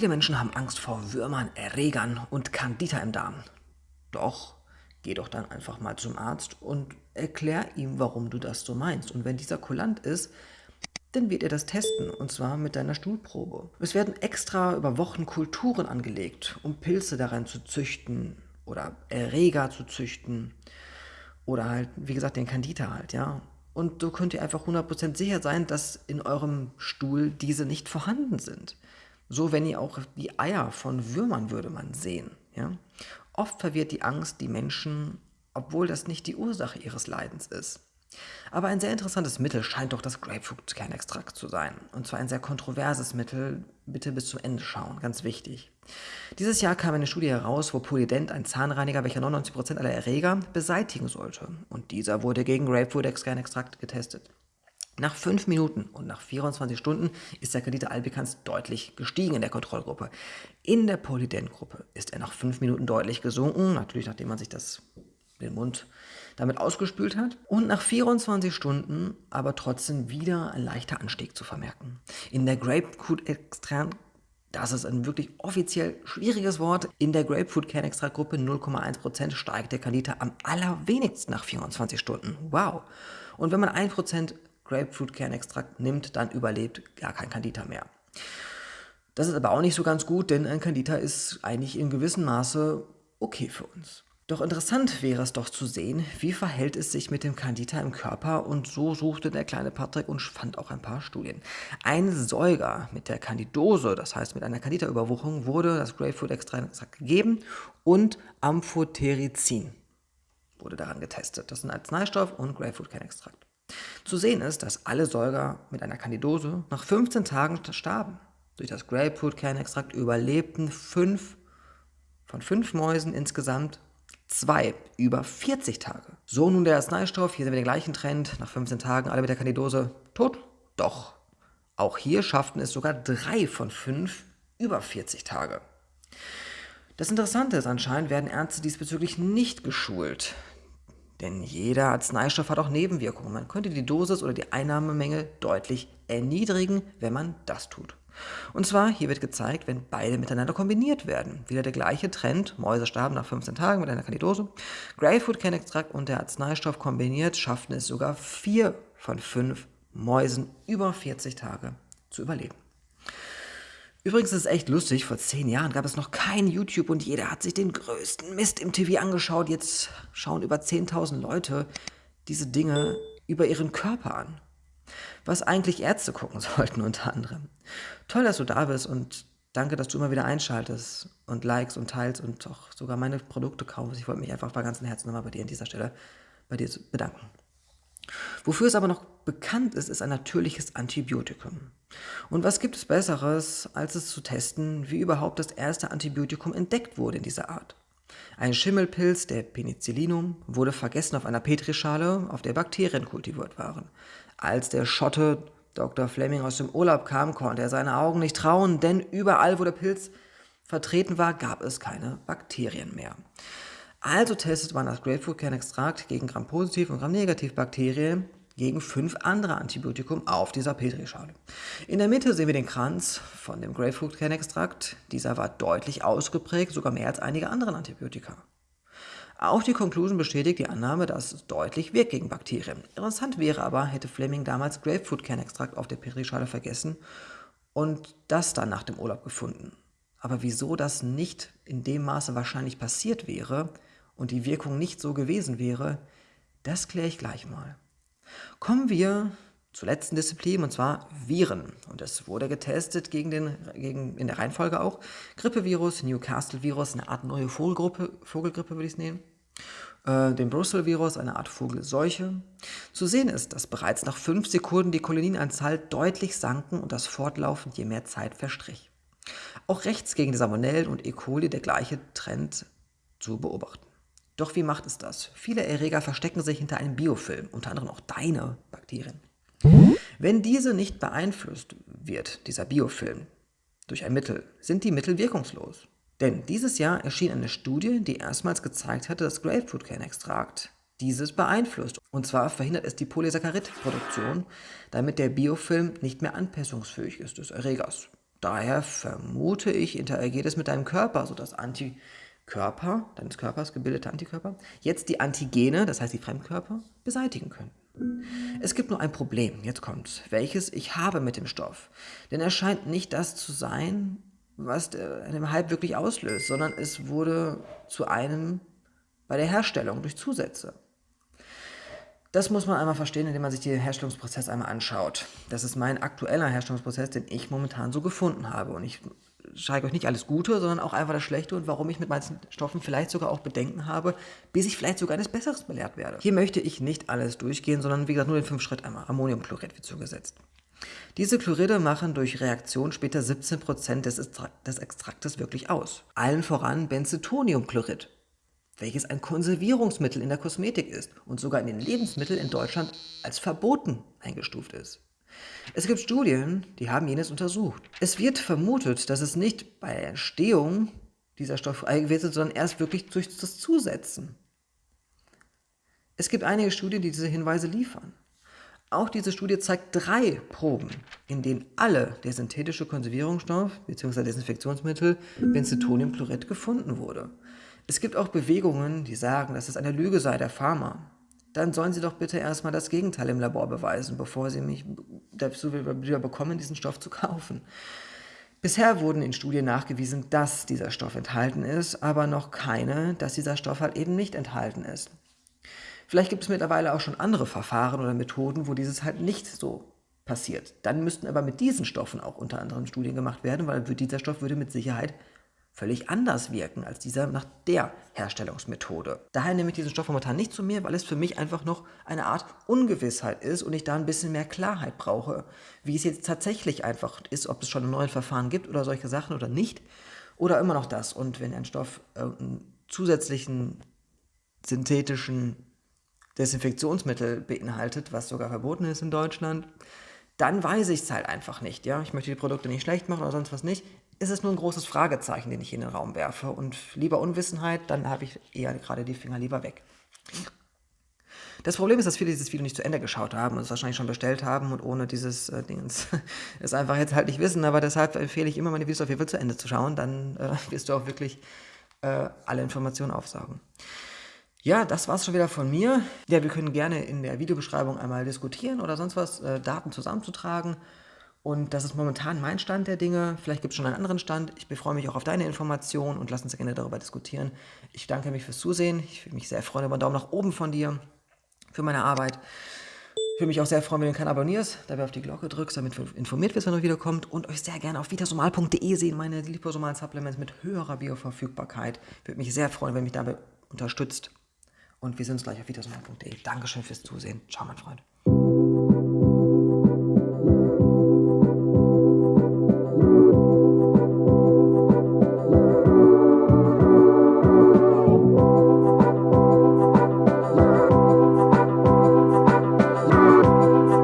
Viele Menschen haben Angst vor Würmern, Erregern und Candida im Darm. Doch, geh doch dann einfach mal zum Arzt und erklär ihm, warum du das so meinst. Und wenn dieser kulant ist, dann wird er das testen, und zwar mit deiner Stuhlprobe. Es werden extra über Wochen Kulturen angelegt, um Pilze darin zu züchten oder Erreger zu züchten oder halt, wie gesagt, den Candida halt, ja. Und so könnt ihr einfach 100% sicher sein, dass in eurem Stuhl diese nicht vorhanden sind. So, wenn ihr auch die Eier von Würmern würde man sehen. Ja? Oft verwirrt die Angst die Menschen, obwohl das nicht die Ursache ihres Leidens ist. Aber ein sehr interessantes Mittel scheint doch das Grapefruit-Kernextrakt zu sein. Und zwar ein sehr kontroverses Mittel. Bitte bis zum Ende schauen, ganz wichtig. Dieses Jahr kam eine Studie heraus, wo Polydent, ein Zahnreiniger, welcher 99% aller Erreger beseitigen sollte. Und dieser wurde gegen Grapefruit-Kernextrakt getestet. Nach 5 Minuten und nach 24 Stunden ist der Kredite Albicans deutlich gestiegen in der Kontrollgruppe. In der Polydent-Gruppe ist er nach 5 Minuten deutlich gesunken, natürlich nachdem man sich das, den Mund damit ausgespült hat. Und nach 24 Stunden aber trotzdem wieder ein leichter Anstieg zu vermerken. In der Grapefruit-Extrakt das ist ein wirklich offiziell schwieriges Wort. In der Grapefruit-Kernextrakt-Gruppe 0,1% steigt der Kandida am allerwenigsten nach 24 Stunden. Wow! Und wenn man 1% Grapefruit-Kernextrakt nimmt, dann überlebt gar kein Candida mehr. Das ist aber auch nicht so ganz gut, denn ein Candida ist eigentlich in gewissem Maße okay für uns. Doch interessant wäre es doch zu sehen, wie verhält es sich mit dem Candida im Körper und so suchte der kleine Patrick und fand auch ein paar Studien. Ein Säuger mit der Candidose, das heißt mit einer Candida-Überwucherung, wurde das Grapefruit-Extrakt gegeben und Amphotericin wurde daran getestet. Das sind Arzneistoff und Grapefruit-Kernextrakt. Zu sehen ist, dass alle Säuger mit einer Candidose nach 15 Tagen starben. Durch das Grapefruit-Kernextrakt überlebten fünf von fünf Mäusen insgesamt zwei über 40 Tage. So nun der Arzneistoff, hier sehen wir den gleichen Trend, nach 15 Tagen alle mit der Candidose tot. Doch, auch hier schafften es sogar drei von fünf über 40 Tage. Das Interessante ist, anscheinend werden Ärzte diesbezüglich nicht geschult. Denn jeder Arzneistoff hat auch Nebenwirkungen. Man könnte die Dosis oder die Einnahmemenge deutlich erniedrigen, wenn man das tut. Und zwar, hier wird gezeigt, wenn beide miteinander kombiniert werden. Wieder der gleiche Trend, Mäuse starben nach 15 Tagen mit einer Kandidose. Grapefruit-Kernextrakt und der Arzneistoff kombiniert schafften es sogar vier von fünf Mäusen über 40 Tage zu überleben. Übrigens ist es echt lustig, vor zehn Jahren gab es noch kein YouTube und jeder hat sich den größten Mist im TV angeschaut. Jetzt schauen über 10.000 Leute diese Dinge über ihren Körper an. Was eigentlich Ärzte gucken sollten unter anderem. Toll, dass du da bist und danke, dass du immer wieder einschaltest und likes und teilst und auch sogar meine Produkte kaufst. Ich wollte mich einfach bei ganzem Herzen nochmal bei dir an dieser Stelle bei dir bedanken. Wofür es aber noch bekannt ist, ist ein natürliches Antibiotikum. Und was gibt es Besseres, als es zu testen, wie überhaupt das erste Antibiotikum entdeckt wurde in dieser Art? Ein Schimmelpilz, der Penicillinum, wurde vergessen auf einer Petrischale, auf der Bakterien kultiviert waren. Als der Schotte Dr. Fleming aus dem Urlaub kam, konnte er seine Augen nicht trauen, denn überall, wo der Pilz vertreten war, gab es keine Bakterien mehr. Also testet man das Grapefruit-Kernextrakt gegen Gram-positiv und Gram-negativ Bakterien gegen fünf andere Antibiotikum auf dieser Petrischale. In der Mitte sehen wir den Kranz von dem Grapefruit-Kernextrakt. Dieser war deutlich ausgeprägt, sogar mehr als einige andere Antibiotika. Auch die Conclusion bestätigt die Annahme, dass es deutlich wirkt gegen Bakterien. Interessant wäre aber, hätte Fleming damals Grapefruit-Kernextrakt auf der Petrischale vergessen und das dann nach dem Urlaub gefunden. Aber wieso das nicht in dem Maße wahrscheinlich passiert wäre und die Wirkung nicht so gewesen wäre, das kläre ich gleich mal. Kommen wir zur letzten Disziplin, und zwar Viren. Und es wurde getestet gegen den, gegen, in der Reihenfolge auch, Grippevirus, Newcastle-Virus, eine Art neue Vogelgrippe, Vogelgrippe würde ich es nennen, äh, den Brüssel-Virus, eine Art Vogelseuche. Zu sehen ist, dass bereits nach fünf Sekunden die Koloninanzahl deutlich sanken und das fortlaufend je mehr Zeit verstrich. Auch rechts gegen die Salmonellen und E. coli der gleiche Trend zu beobachten. Doch wie macht es das? Viele Erreger verstecken sich hinter einem Biofilm, unter anderem auch deine Bakterien. Wenn diese nicht beeinflusst wird, dieser Biofilm, durch ein Mittel, sind die Mittel wirkungslos. Denn dieses Jahr erschien eine Studie, die erstmals gezeigt hatte, dass Grapefruit-Kernextrakt dieses beeinflusst. Und zwar verhindert es die Polysaccharid-Produktion, damit der Biofilm nicht mehr anpassungsfähig ist des Erregers. Daher vermute ich, interagiert es mit deinem Körper, sodass Antikörper, deines Körpers gebildete Antikörper, jetzt die Antigene, das heißt die Fremdkörper, beseitigen können. Es gibt nur ein Problem, jetzt kommt's, welches ich habe mit dem Stoff. Denn er scheint nicht das zu sein, was einen Hype wirklich auslöst, sondern es wurde zu einem bei der Herstellung durch Zusätze. Das muss man einmal verstehen, indem man sich den Herstellungsprozess einmal anschaut. Das ist mein aktueller Herstellungsprozess, den ich momentan so gefunden habe. Und ich zeige euch nicht alles Gute, sondern auch einfach das Schlechte und warum ich mit manchen Stoffen vielleicht sogar auch Bedenken habe, bis ich vielleicht sogar eines Besseres belehrt werde. Hier möchte ich nicht alles durchgehen, sondern wie gesagt nur den fünf Schritt einmal. Ammoniumchlorid wird zugesetzt. Diese Chloride machen durch Reaktion später 17% des, des Extraktes wirklich aus. Allen voran Benzethoniumchlorid welches ein Konservierungsmittel in der Kosmetik ist und sogar in den Lebensmitteln in Deutschland als verboten eingestuft ist. Es gibt Studien, die haben jenes untersucht. Es wird vermutet, dass es nicht bei der Entstehung dieser Stoffe gewesen ist, sondern erst wirklich durch das Zusetzen. Es gibt einige Studien, die diese Hinweise liefern. Auch diese Studie zeigt drei Proben, in denen alle der synthetische Konservierungsstoff bzw. Desinfektionsmittel Benzethoniumchlorid gefunden wurde. Es gibt auch Bewegungen, die sagen, dass es eine Lüge sei der Pharma. Dann sollen sie doch bitte erstmal das Gegenteil im Labor beweisen, bevor sie mich dazu wieder bekommen, diesen Stoff zu kaufen. Bisher wurden in Studien nachgewiesen, dass dieser Stoff enthalten ist, aber noch keine, dass dieser Stoff halt eben nicht enthalten ist. Vielleicht gibt es mittlerweile auch schon andere Verfahren oder Methoden, wo dieses halt nicht so passiert. Dann müssten aber mit diesen Stoffen auch unter anderem Studien gemacht werden, weil dieser Stoff würde mit Sicherheit völlig anders wirken als dieser nach der Herstellungsmethode. Daher nehme ich diesen Stoff momentan nicht zu mir, weil es für mich einfach noch eine Art Ungewissheit ist und ich da ein bisschen mehr Klarheit brauche, wie es jetzt tatsächlich einfach ist, ob es schon ein neues Verfahren gibt oder solche Sachen oder nicht oder immer noch das. Und wenn ein Stoff einen zusätzlichen synthetischen Desinfektionsmittel beinhaltet, was sogar verboten ist in Deutschland, dann weiß ich es halt einfach nicht. Ja? Ich möchte die Produkte nicht schlecht machen oder sonst was nicht ist es nur ein großes Fragezeichen, den ich in den Raum werfe. Und lieber Unwissenheit, dann habe ich eher gerade die Finger lieber weg. Das Problem ist, dass viele dieses Video nicht zu Ende geschaut haben und es wahrscheinlich schon bestellt haben und ohne dieses äh, Dings es einfach jetzt halt nicht wissen. Aber deshalb empfehle ich immer, meine Videos auf jeden Fall zu Ende zu schauen. Dann äh, wirst du auch wirklich äh, alle Informationen aufsaugen. Ja, das war's schon wieder von mir. Ja, wir können gerne in der Videobeschreibung einmal diskutieren oder sonst was, äh, Daten zusammenzutragen. Und das ist momentan mein Stand der Dinge. Vielleicht gibt es schon einen anderen Stand. Ich freue mich auch auf deine Informationen und lass uns gerne darüber diskutieren. Ich danke mich fürs Zusehen. Ich würde mich sehr freuen über einen Daumen nach oben von dir für meine Arbeit. Ich würde mich auch sehr freuen, wenn du den Kanal abonnierst, dabei auf die Glocke drückst, damit du informiert wirst, wenn er wiederkommt und euch sehr gerne auf vitasomal.de sehen, meine liposomalen Supplements mit höherer Bioverfügbarkeit. Ich Würde mich sehr freuen, wenn ihr mich dabei unterstützt. Und wir sehen uns gleich auf vitasomal.de. Dankeschön fürs Zusehen. Ciao, mein Freund.